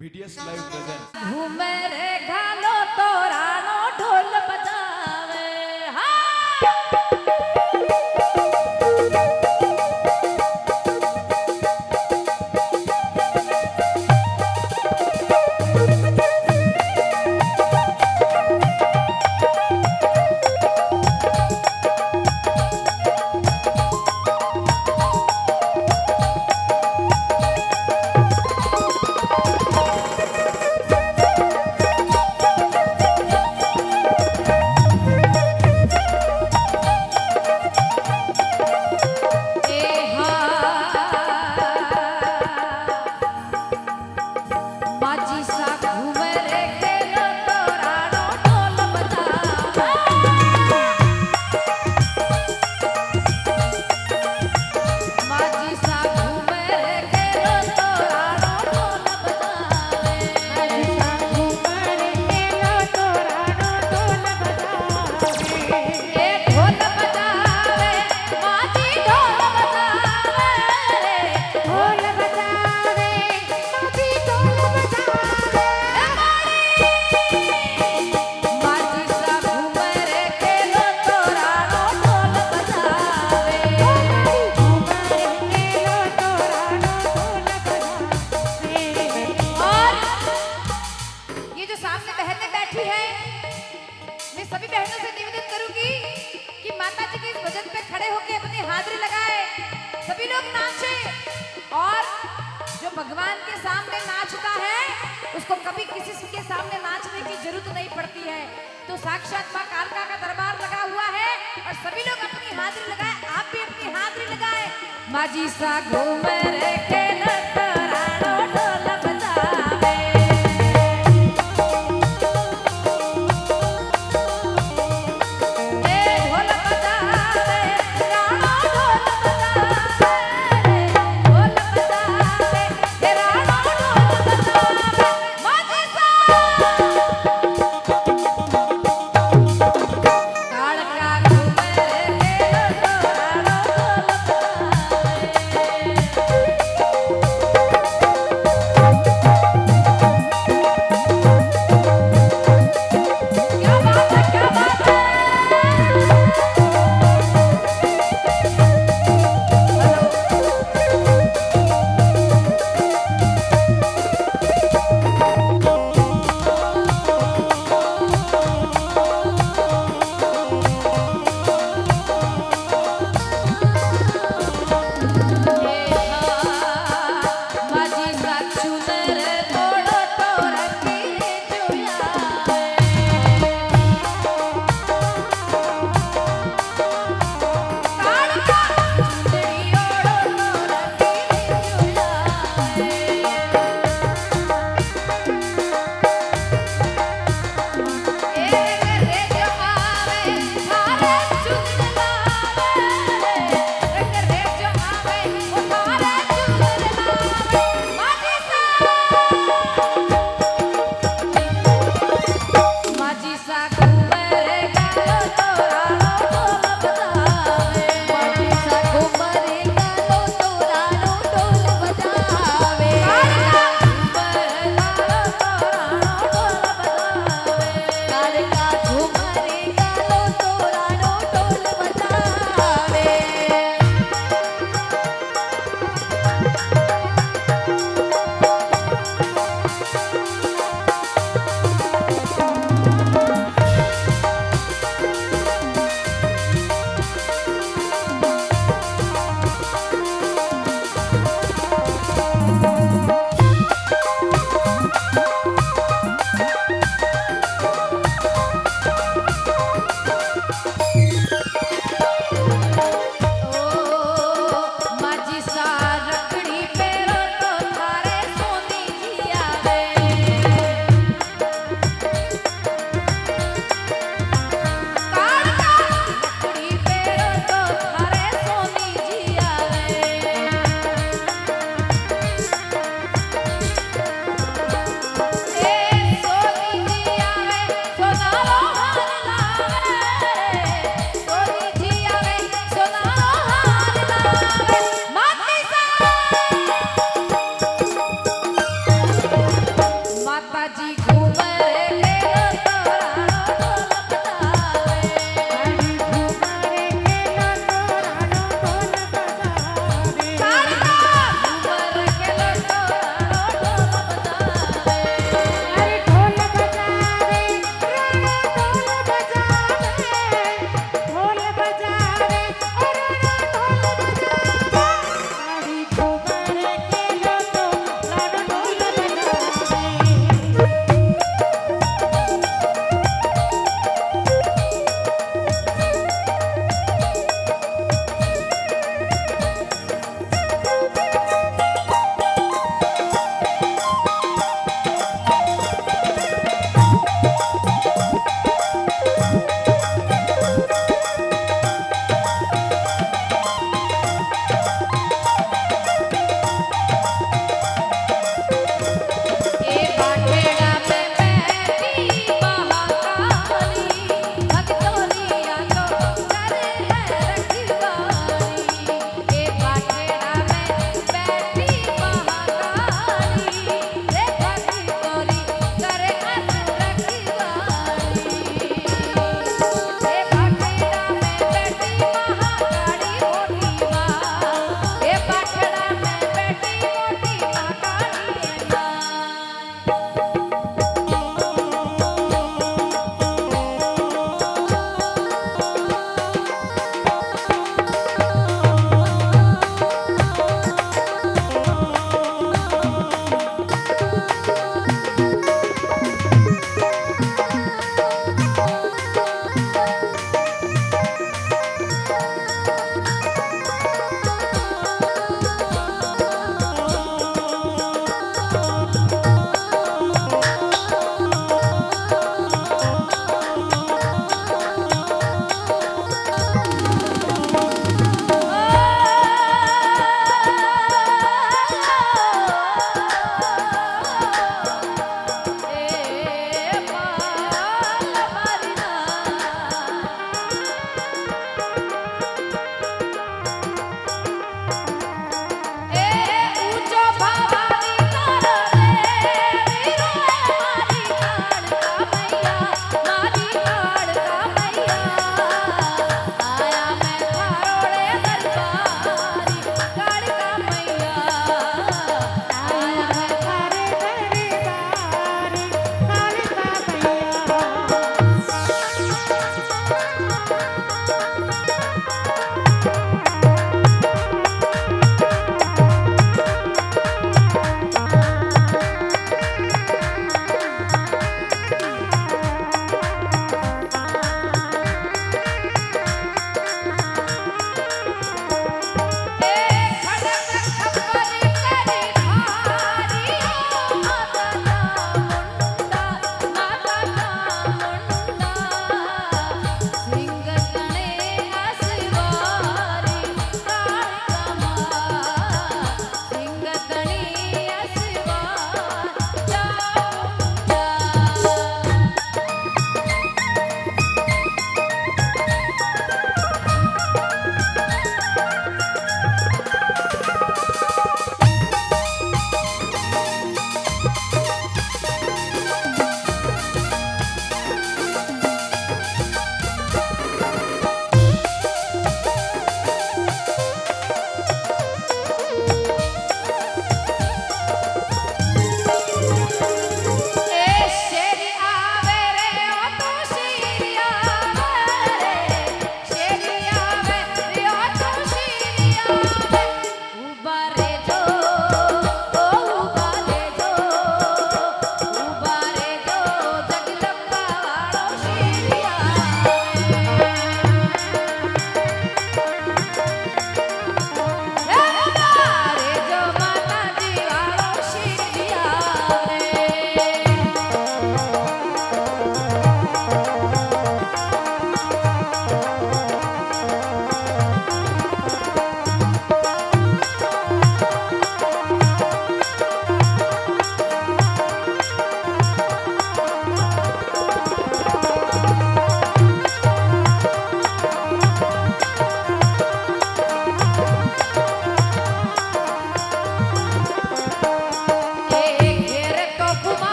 BTS live presents. के सामने नाचने की ज़रूरत नहीं पड़ती है। तो साक्षात माँ कालका का दरबार लगा हुआ है और सभी लोग अपनी हाजिरी लगाए, आप भी अपनी हाजिरी लगाए। माजी सा घूम रहे